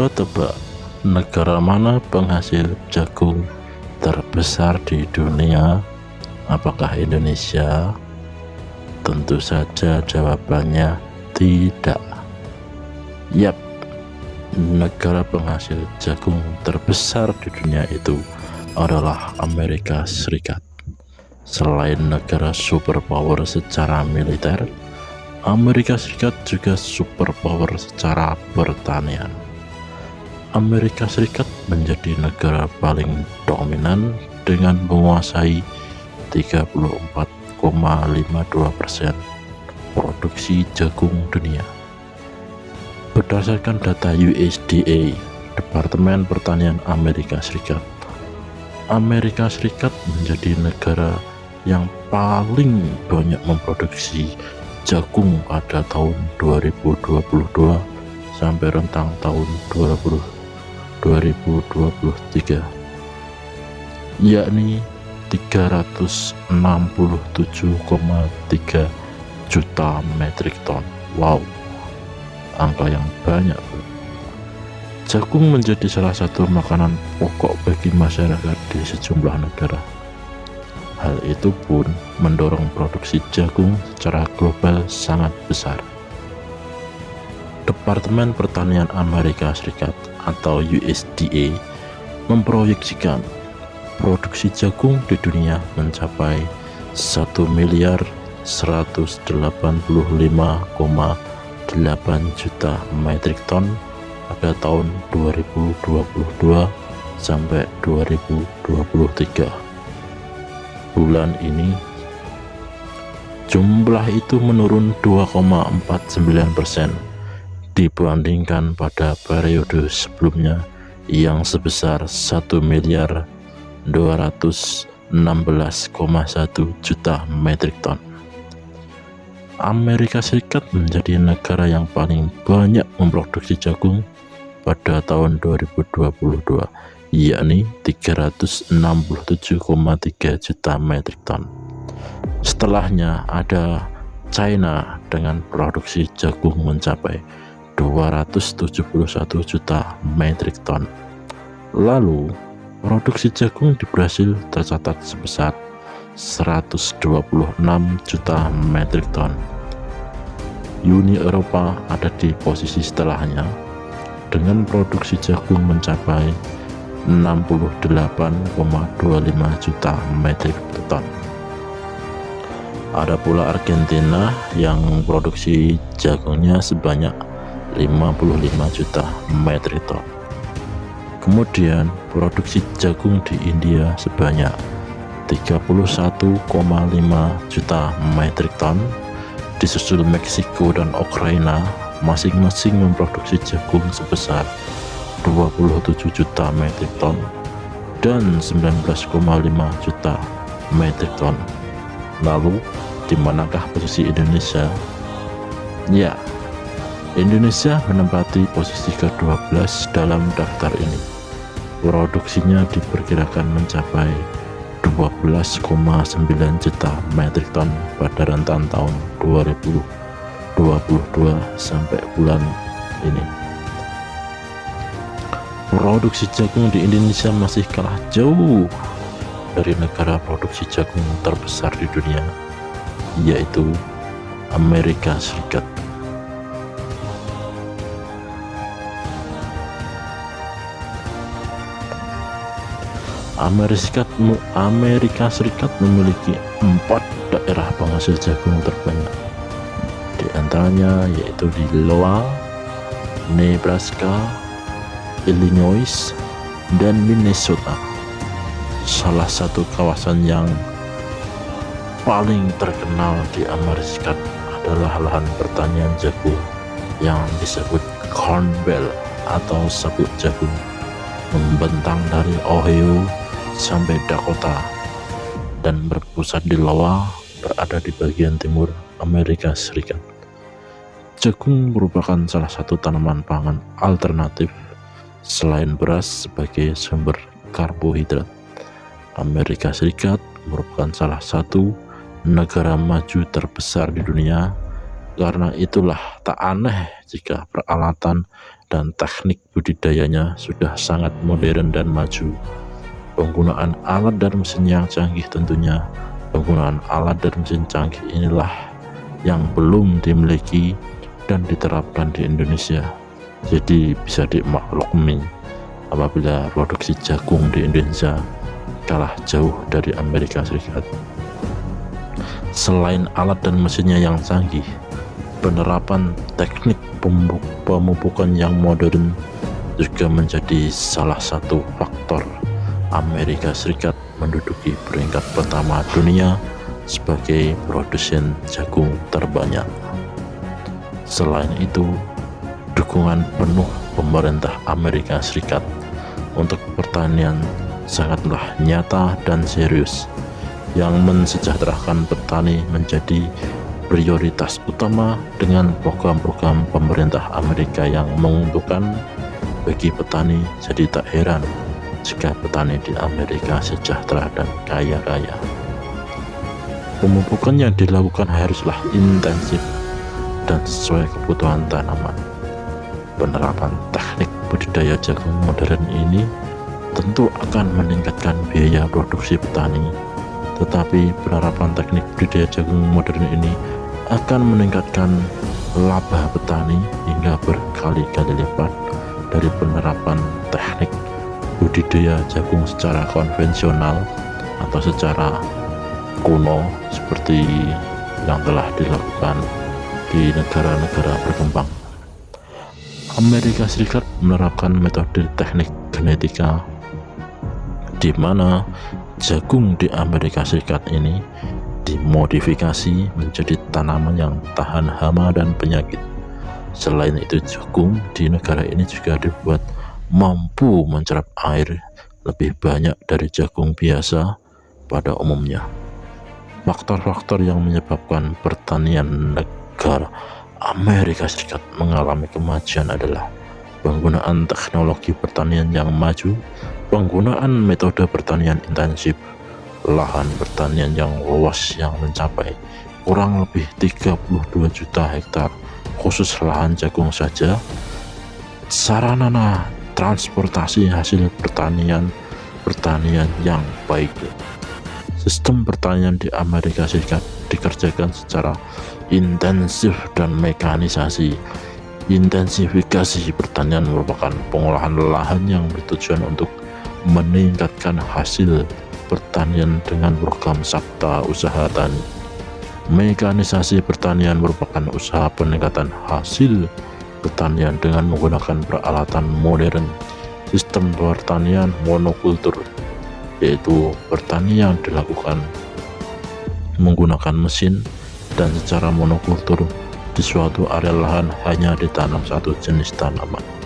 Tebak-tebak negara mana penghasil jagung terbesar di dunia? Apakah Indonesia? Tentu saja jawabannya tidak. Yap, negara penghasil jagung terbesar di dunia itu adalah Amerika Serikat. Selain negara superpower secara militer, Amerika Serikat juga superpower secara pertanian. Amerika Serikat menjadi negara paling dominan dengan menguasai 34,52% produksi jagung dunia. Berdasarkan data USDA, Departemen Pertanian Amerika Serikat, Amerika Serikat menjadi negara yang paling banyak memproduksi jagung pada tahun 2022 sampai rentang tahun 20, 2023 yakni 367,3 juta metrik ton. Wow angka yang banyak jagung menjadi salah satu makanan pokok bagi masyarakat di sejumlah negara. Hal itu pun mendorong produksi jagung secara global sangat besar. Departemen Pertanian Amerika Serikat atau USDA memproyeksikan produksi jagung di dunia mencapai 1 miliar 185,8 juta metrik ton pada tahun 2022 sampai 2023 bulan ini jumlah itu menurun 2,49% dibandingkan pada periode sebelumnya yang sebesar 1 miliar 216,1 juta metrik ton. Amerika Serikat menjadi negara yang paling banyak memproduksi jagung pada tahun 2022 yakni 367,3 juta metrik ton. Setelahnya ada China dengan produksi jagung mencapai 271 juta metrik ton. Lalu, produksi jagung di Brasil tercatat sebesar 126 juta metrik ton. Uni Eropa ada di posisi setelahnya dengan produksi jagung mencapai 68,25 juta metrik ton. Ada pula Argentina yang produksi jagungnya sebanyak 55 juta metrik ton. Kemudian produksi jagung di India sebanyak 31,5 juta metrik ton disusul Meksiko dan Ukraina masing-masing memproduksi jagung sebesar 27 juta metrik ton dan 19,5 juta metrik ton. Lalu, di manakah posisi Indonesia? Ya, Indonesia menempati posisi ke-12 dalam daftar ini. Produksinya diperkirakan mencapai 12,9 juta metrik ton pada rentan tahun 2022 sampai bulan ini produksi jagung di Indonesia masih kalah jauh dari negara produksi jagung terbesar di dunia yaitu Amerika Serikat Amerika Serikat, Amerika Serikat memiliki empat daerah penghasil jagung terbanyak di antaranya yaitu di Iowa, Nebraska, Illinois, dan Minnesota. Salah satu kawasan yang paling terkenal di Amerika adalah lahan pertanian jagung yang disebut Corn Belt atau sabuk jagung membentang dari Ohio sampai Dakota dan berpusat di Iowa berada di bagian timur Amerika Serikat. Jagung merupakan salah satu tanaman pangan alternatif Selain beras sebagai sumber karbohidrat, Amerika Serikat merupakan salah satu negara maju terbesar di dunia karena itulah tak aneh jika peralatan dan teknik budidayanya sudah sangat modern dan maju. Penggunaan alat dan mesin yang canggih tentunya penggunaan alat dan mesin canggih inilah yang belum dimiliki dan diterapkan di Indonesia. Jadi bisa dimaklumi apabila produksi jagung di Indonesia kalah jauh dari Amerika Serikat. Selain alat dan mesinnya yang canggih, penerapan teknik pemupukan yang modern juga menjadi salah satu faktor Amerika Serikat menduduki peringkat pertama dunia sebagai produsen jagung terbanyak. Selain itu, dukungan penuh pemerintah Amerika Serikat untuk pertanian sangatlah nyata dan serius yang mensejahterakan petani menjadi prioritas utama dengan program-program pemerintah Amerika yang menguntungkan bagi petani jadi tak heran jika petani di Amerika sejahtera dan kaya raya pemupukan yang dilakukan haruslah intensif dan sesuai kebutuhan tanaman. Penerapan teknik budidaya jagung modern ini tentu akan meningkatkan biaya produksi petani tetapi penerapan teknik budidaya jagung modern ini akan meningkatkan laba petani hingga berkali-kali lipat dari penerapan teknik budidaya jagung secara konvensional atau secara kuno seperti yang telah dilakukan di negara-negara berkembang. Amerika Serikat menerapkan metode teknik genetika di mana jagung di Amerika Serikat ini dimodifikasi menjadi tanaman yang tahan hama dan penyakit. Selain itu jagung di negara ini juga dibuat mampu mencerap air lebih banyak dari jagung biasa pada umumnya. Faktor-faktor yang menyebabkan pertanian negara Amerika Serikat mengalami kemajuan adalah penggunaan teknologi pertanian yang maju, penggunaan metode pertanian intensif, lahan pertanian yang luas yang mencapai kurang lebih 32 juta hektar khusus lahan jagung saja sarana transportasi hasil pertanian pertanian yang baik sistem pertanian di Amerika Serikat dikerjakan secara intensif dan mekanisasi intensifikasi pertanian merupakan pengolahan lahan yang bertujuan untuk meningkatkan hasil pertanian dengan program Sabta Usaha Tani. Mekanisasi pertanian merupakan usaha peningkatan hasil pertanian dengan menggunakan peralatan modern sistem pertanian monokultur yaitu pertanian dilakukan menggunakan mesin dan secara monokultur di suatu area lahan hanya ditanam satu jenis tanaman